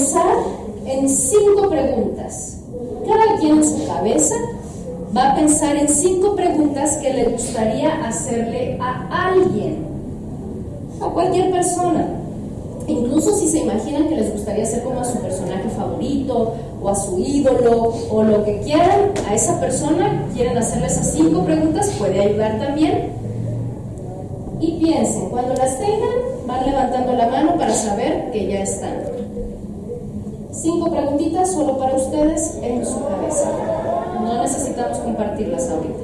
pensar en cinco preguntas. Cada quien en su cabeza va a pensar en cinco preguntas que le gustaría hacerle a alguien, a cualquier persona. Incluso si se imaginan que les gustaría ser como a su personaje favorito o a su ídolo o lo que quieran, a esa persona quieren hacerle esas cinco preguntas, puede ayudar también. Y piensen, cuando las tengan, van levantando la mano para saber que ya están. Cinco preguntitas solo para ustedes en su cabeza. No necesitamos compartirlas ahorita.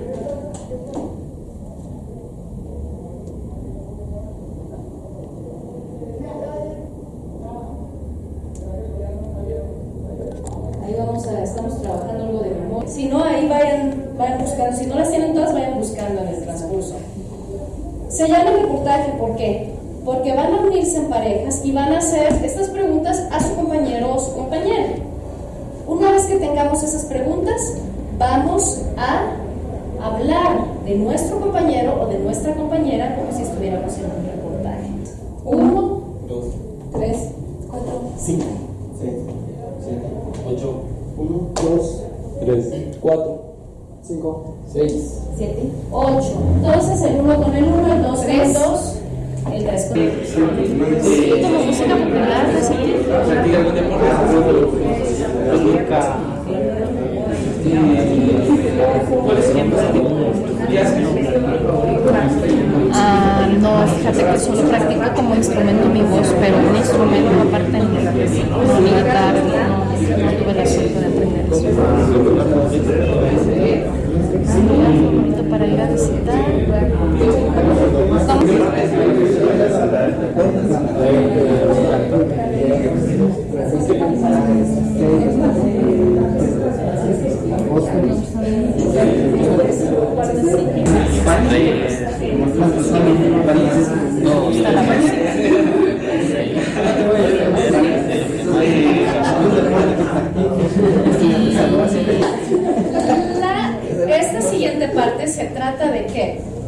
Ahí vamos a, estamos trabajando algo de memoria. Si no, ahí vayan, vayan buscando. Si no las tienen todas, vayan buscando en el transcurso. Se llama reportaje, ¿por qué? Porque van a unirse en parejas y van a hacer estas preguntas a su compañero o su compañera. Una vez que tengamos esas preguntas, vamos a hablar de nuestro compañero o de nuestra compañera como si estuviéramos en un reportaje. Uno, dos, tres, cuatro, cinco, seis, siete, ocho, uno, dos, tres, cuatro, cinco, seis, siete, ocho. Entonces el uno con el uno, el dos con el dos, el con el tres. Como música popular, no sé qué. ¿Practica algún deporte? Nunca. ¿Cuál es el Ah, no, fíjate que solo practico como instrumento mi voz, pero un instrumento aparte no, ni guitarra, no, no tuve la suerte de aprender eso. Lugar favorito para ir a visitar.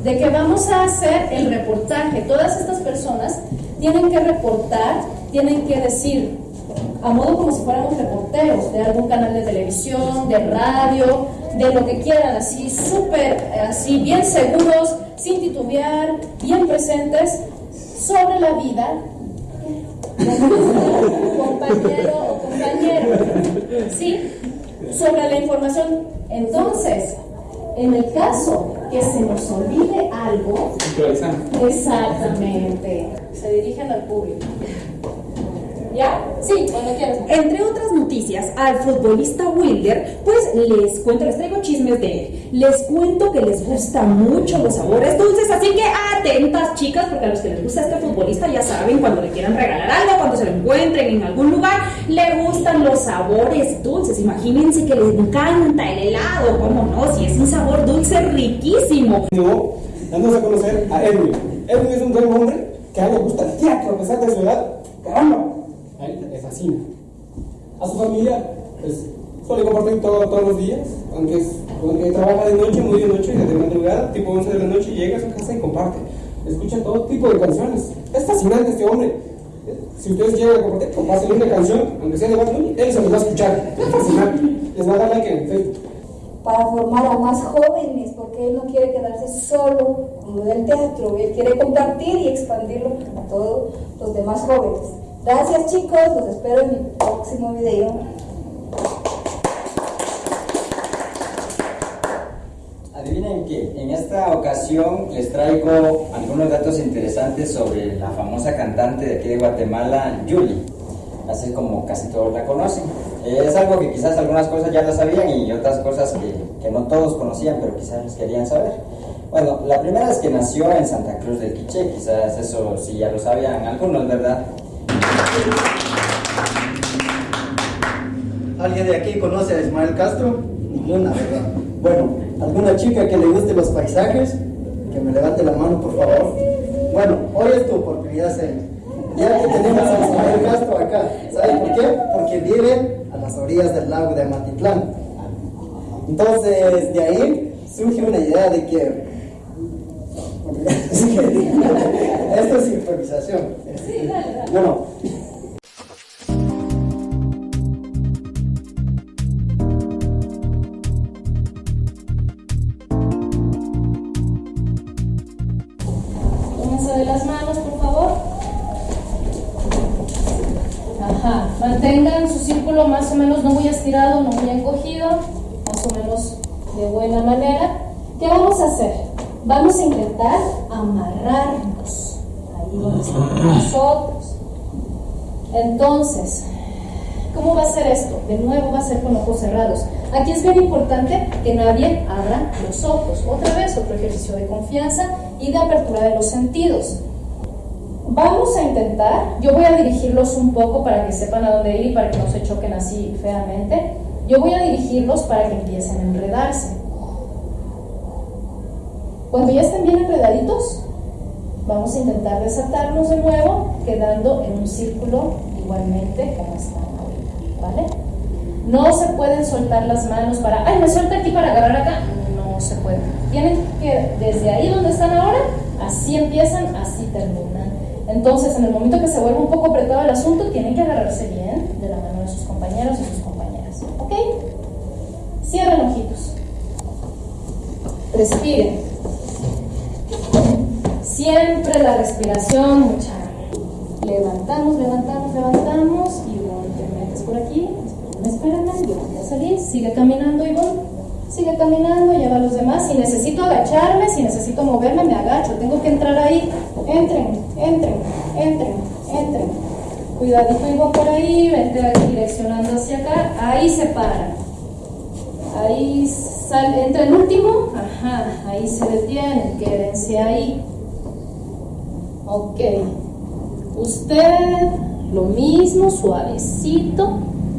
De que vamos a hacer el reportaje. Todas estas personas tienen que reportar, tienen que decir, a modo como si fuéramos reporteros de algún canal de televisión, de radio, de lo que quieran, así súper, así bien seguros, sin titubear, bien presentes, sobre la vida compañero o compañero, ¿sí? Sobre la información. Entonces, en el caso que se nos olvide algo, exactamente, se dirigen al público. ¿Ya? Sí. Entre otras noticias, al futbolista Wilder, pues les cuento, les traigo chismes de él. Les cuento que les gustan mucho los sabores dulces, así que atentas chicas, porque a los que les gusta este futbolista ya saben, cuando le quieran regalar algo, cuando se lo encuentren en algún lugar, le gustan los sabores dulces. Imagínense que les encanta el helado, ¿cómo no? Si es un sabor dulce riquísimo. No, dándonos a conocer a Edwin. Edwin es un gran hombre que a él le gusta el teatro a pesar de su edad. ¡Caramba! A fascina. A su familia, pues, suele compartir todo, todos los días, aunque, es, aunque trabaja de noche, muy de noche, de madrugada, tipo 11 de la noche, llega a su casa y comparte. Escucha todo tipo de canciones. Es fascinante este hombre. Si ustedes quieren compartir, comparten una canción, aunque sea de Bad Bunny, él se los va a escuchar. Es fascinante. Les va a dar like en Facebook. para formar a más jóvenes, porque él no quiere quedarse solo con lo del teatro, él quiere compartir y expandirlo a todos los demás jóvenes. Gracias chicos, los espero en mi próximo video. Adivinen que en esta ocasión les traigo algunos datos interesantes sobre la famosa cantante de aquí de Guatemala, Yuli, así como casi todos la conocen. Es algo que quizás algunas cosas ya la sabían y otras cosas que, que no todos conocían, pero quizás querían saber. Bueno, la primera es que nació en Santa Cruz del Quiché, quizás eso sí ya lo sabían algunos, ¿verdad? ¿Alguien de aquí conoce a Ismael Castro? Ninguna, ¿verdad? Bueno, ¿alguna chica que le guste los paisajes? Que me levante la mano, por favor. Bueno, hoy es tu oportunidad. Ya que tenemos a Ismael Castro acá. ¿Sabes por qué? Porque vive a las orillas del lago de Amatitlán. Entonces, de ahí surge una idea de que... Esto es improvisación. Bueno, doy las manos, por favor. Ajá. Mantengan su círculo más o menos no muy estirado, no muy encogido, más o menos de buena manera. ¿Qué vamos a hacer? Vamos a intentar amarrarnos ahí donde estamos nosotros. Entonces, ¿Cómo va a ser esto? De nuevo va a ser con ojos cerrados. Aquí es bien importante que nadie abra los ojos. Otra vez, otro ejercicio de confianza y de apertura de los sentidos. Vamos a intentar, yo voy a dirigirlos un poco para que sepan a dónde ir y para que no se choquen así feamente. Yo voy a dirigirlos para que empiecen a enredarse. Cuando ya estén bien enredaditos, vamos a intentar desatarnos de nuevo, quedando en un círculo igualmente como están ahorita, ¿vale? No se pueden soltar las manos para, ay, me suelta aquí para agarrar acá. Se puede. Tienen que, desde ahí donde están ahora, así empiezan, así terminan. Entonces, en el momento que se vuelve un poco apretado el asunto, tienen que agarrarse bien de la mano de sus compañeros y sus compañeras. ¿Ok? Cierren ojitos. Respiren. Siempre la respiración, mucha. Levantamos, levantamos, levantamos. Ivonne, te metes por aquí. Espérame, yo voy a salir. Sigue caminando, Ivonne. Sigue caminando, lleva a los demás. Si necesito agacharme, si necesito moverme, me agacho. Tengo que entrar ahí. Entren, entren, entren, entren. Cuidadito, Ivonne, por ahí. Vente direccionando hacia acá. Ahí se para. Ahí sale, entra el último. Ajá, ahí se detienen. Quédense ahí. Ok. Usted, lo mismo, suavecito,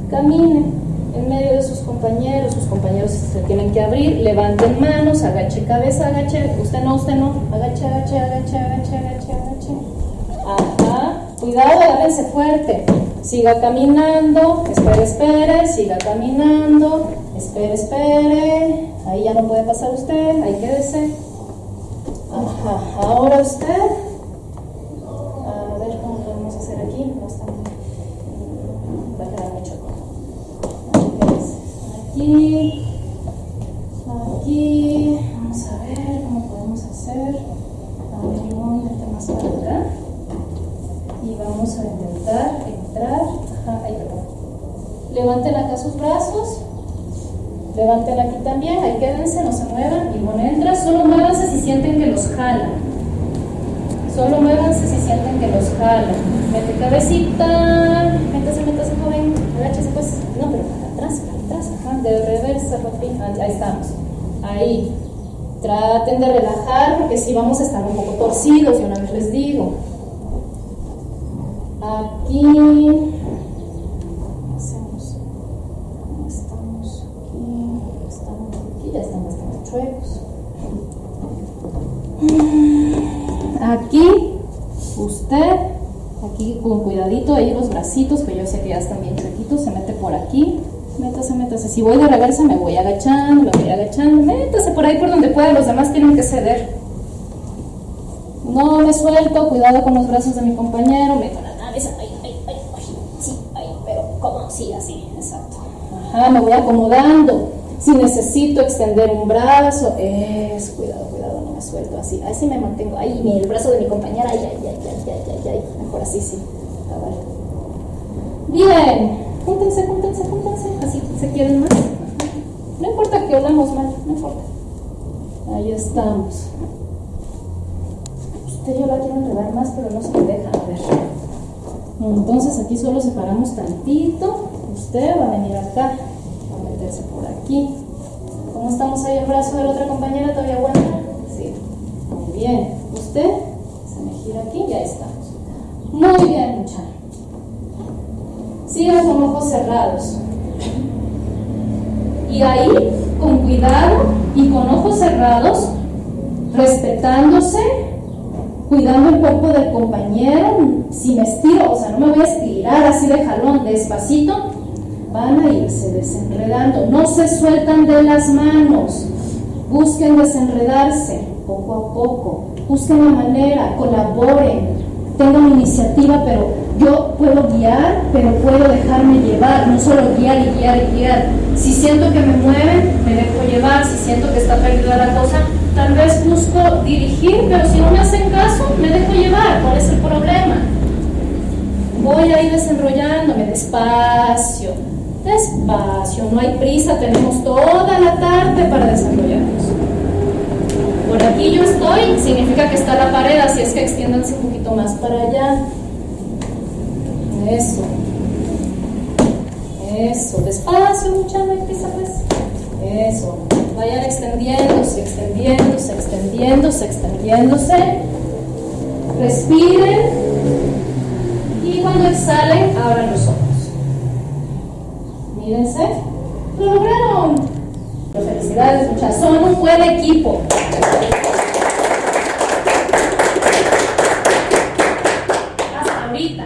camine en medio de sus compañeros. Sus compañeros se tienen que abrir. Levanten manos, agache cabeza, agache. Usted no, usted no. Agache, agache, agache, agache, agache, agache. Ajá. Cuidado, agárrense fuerte. Siga caminando. Espere, espere. Siga caminando. Espere, espere. Ahí ya no puede pasar usted. Ahí quédese. Ajá. Ahora usted. Aquí. Aquí. Vamos a ver cómo podemos hacer. A ver, Ivonne, vete más para acá. Y vamos a intentar entrar. Ahí perdón. Levanten acá sus brazos. Levanten aquí también. Ahí quédense, no se muevan. Ivonne entra. Solo muévanse si sienten que los jalan. Solo muévanse si sienten que los jalan. Mete cabecita. Métase, métase, joven. Agáchese, pues. No, pero atrás, de reversa. Ah, Ahí estamos. Ahí. Traten de relajar porque si vamos a estar un poco torcidos, y una vez les digo. Aquí. Hacemos. Estamos aquí. Estamos aquí. Ya están bastante chuecos. Aquí, usted, aquí con cuidadito, ahí los bracitos, que yo sé que ya están bien chuequitos, se mete por aquí, métase, métase. Si voy de reversa, me voy agachando, me voy agachando, métase por ahí por donde pueda, los demás tienen que ceder. No me suelto, cuidado con los brazos de mi compañero, meto la nariz, ay, ay, ay, ay, sí, ay, pero ¿cómo? Sí, así, exacto. Ajá, me voy acomodando. Si necesito extender un brazo, es, cuidado, cuidado, no me suelto así. Así me mantengo. Mi- el brazo de mi compañera, ay, ay, ay, ay, ay, ay, ay. Mejor así, sí. A ver. Bien. Júntense, júntense, júntense. Así se quieren más. No importa que olamos mal, no importa. Ahí estamos. Usted yo la quiero enredar más, pero no se me deja. Ver. Entonces aquí solo separamos tantito. Usted va a venir acá. Va a meterse por aquí. ¿Cómo estamos ahí el brazo de la otra compañera? ¿Todavía aguanta? Sí. Muy bien. Usted se me gira aquí y ahí estamos. Muy bien, muchachos. Sigan con ojos cerrados. Y ahí, con cuidado y con ojos cerrados, respetándose, cuidando el cuerpo del compañero, si me estiro, o sea, no me voy a estirar así de jalón, despacito, van a irse desenredando, no se sueltan de las manos, busquen desenredarse poco a poco, busquen la manera, colaboren, tengan iniciativa, pero yo puedo guiar, pero puedo dejarme llevar, no solo guiar y guiar y guiar. Si siento que me mueven, me dejo llevar, si siento que está perdida la cosa, tal vez busco dirigir, pero si no me hacen caso, me dejo llevar. ¿Cuál es el problema? Voy a ir desenrollándome despacio, despacio, no hay prisa, tenemos toda la tarde para desarrollarnos. Por aquí yo estoy, significa que está la pared, así es que extiéndanse un poquito más para allá. Eso. Eso, despacio, mucha no hay prisa pues. Eso. Vayan extendiéndose, extendiéndose, extendiéndose, extendiéndose. Respiren. Y cuando exhalen, abran los ojos. Mírense. Lo lograron. Felicidades, muchachos. Son un buen equipo. Hasta ahorita.